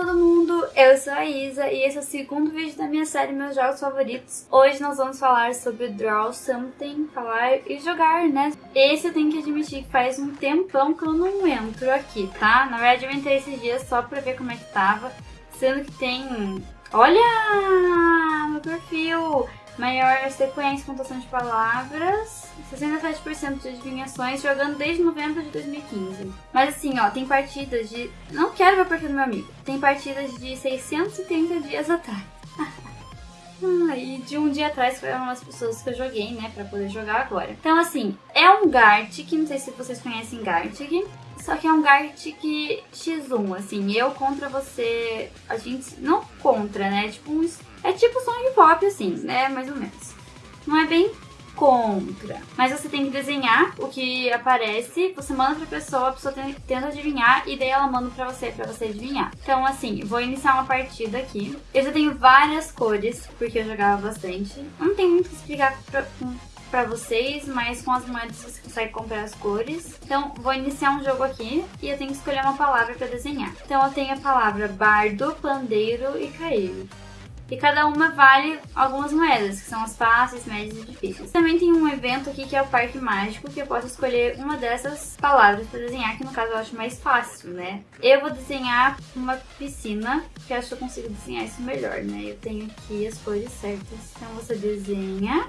todo mundo, eu sou a Isa e esse é o segundo vídeo da minha série Meus Jogos Favoritos. Hoje nós vamos falar sobre Draw Something, falar e jogar, né? Esse eu tenho que admitir que faz um tempão que eu não entro aqui, tá? Na verdade eu entrei esses dias só pra ver como é que tava, sendo que tem... Olha meu perfil! Maior sequência, pontuação de palavras, 67% de adivinhações, jogando desde novembro de 2015. Mas assim, ó, tem partidas de... Não quero ver o perfil do meu amigo. Tem partidas de 630 dias atrás. ah, e de um dia atrás foram as pessoas que eu joguei, né, pra poder jogar agora. Então assim, é um Gartic, não sei se vocês conhecem Gartic. Só que é um Gartic X1, assim, eu contra você, a gente, não contra, né, um, é tipo som pop, assim, né, mais ou menos. Não é bem contra. Mas você tem que desenhar o que aparece, você manda pra pessoa, a pessoa tenta adivinhar e daí ela manda pra você, pra você adivinhar. Então assim, vou iniciar uma partida aqui. Eu já tenho várias cores, porque eu jogava bastante. Não tem muito o que explicar pra, pra vocês, mas com as moedas você consegue comprar as cores. Então, vou iniciar um jogo aqui e eu tenho que escolher uma palavra pra desenhar. Então, eu tenho a palavra bardo, pandeiro e caíro e cada uma vale algumas moedas, que são as fáceis, médias e difíceis. Também tem um evento aqui que é o Parque Mágico, que eu posso escolher uma dessas palavras para desenhar, que no caso eu acho mais fácil, né? Eu vou desenhar uma piscina, que acho que eu consigo desenhar isso melhor, né? Eu tenho aqui as cores certas. Então você desenha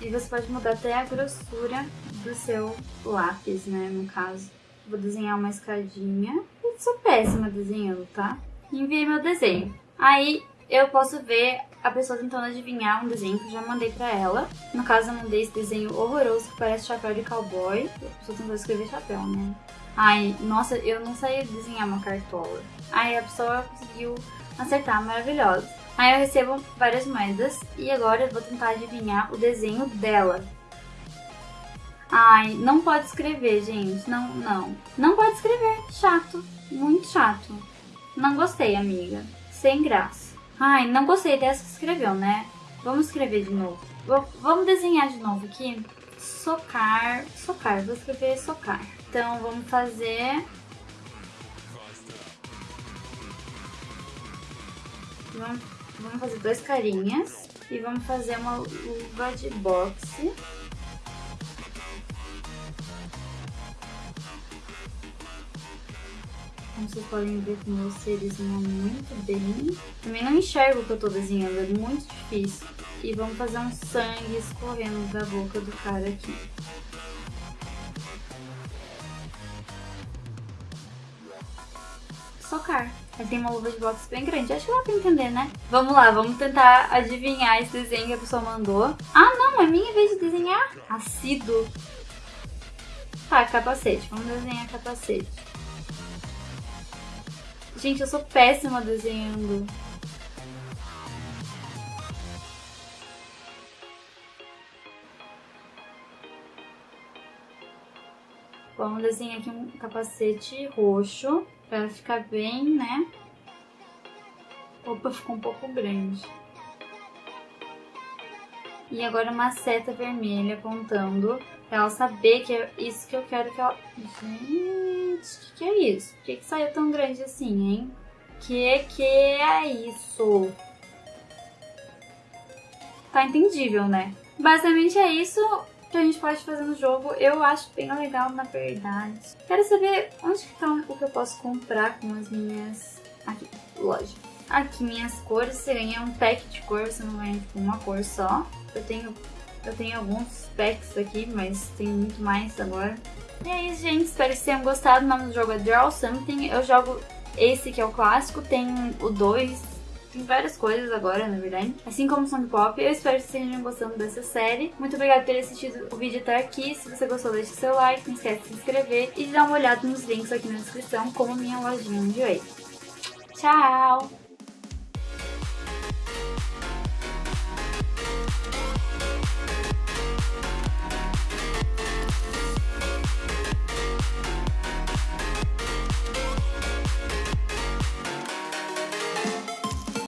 e você pode mudar até a grossura do seu lápis, né, no caso. Vou desenhar uma escadinha. Eu sou péssima desenhando, tá? Enviei meu desenho. Aí eu posso ver a pessoa tentando adivinhar um desenho que eu já mandei pra ela. No caso, eu mandei esse desenho horroroso que parece chapéu de cowboy. A pessoa tentou escrever chapéu, né? Ai, nossa, eu não sabia desenhar uma cartola. Aí a pessoa conseguiu acertar, maravilhosa. Aí eu recebo várias moedas e agora eu vou tentar adivinhar o desenho dela. Ai, não pode escrever, gente. Não, não. Não pode escrever. Chato. Muito chato. Não gostei, amiga. Sem graça. Ai, não gostei dessa que escreveu, né? Vamos escrever de novo. vamos desenhar de novo aqui. Socar, socar, vou escrever socar. Então, vamos fazer... Vamos, vamos fazer dois carinhas. E vamos fazer uma luva de boxe. Como vocês podem ver meus seres não muito bem. Também não enxergo o que eu tô desenhando, é muito difícil. E vamos fazer um sangue escorrendo da boca do cara aqui. Socar. Ele tem uma luva de boxe bem grande. Acho que dá pra entender, né? Vamos lá, vamos tentar adivinhar esse desenho que a pessoa mandou. Ah, não, é minha vez de desenhar. Assíduo. Tá, capacete. Vamos desenhar capacete. Gente, eu sou péssima desenhando. Vamos desenhar aqui um capacete roxo para ficar bem, né? Opa, ficou um pouco grande. E agora uma seta vermelha apontando pra ela saber que é isso que eu quero que ela... Gente... Gente, que que é isso? Por que, que saiu tão grande assim, hein? Que que é isso? Tá entendível, né? Basicamente é isso que a gente pode fazer no jogo. Eu acho bem legal, na verdade. Quero saber onde que tá o que eu posso comprar com as minhas... Aqui, loja. Aqui, minhas cores. Você ganha um pack de cor, você não ganha tipo, uma cor só. Eu tenho, eu tenho alguns packs aqui, mas tem muito mais agora. E é isso, gente. Espero que vocês tenham gostado. O nome do jogo é Draw Something. Eu jogo esse que é o clássico. Tem o 2. Tem várias coisas agora, na verdade. Assim como Song Pop. Eu espero que vocês estejam gostando dessa série. Muito obrigada por ter assistido o vídeo até aqui. Se você gostou, deixe seu like. Não esquece de se inscrever. E de dar uma olhada nos links aqui na descrição, como minha lojinha de Whey. Tchau!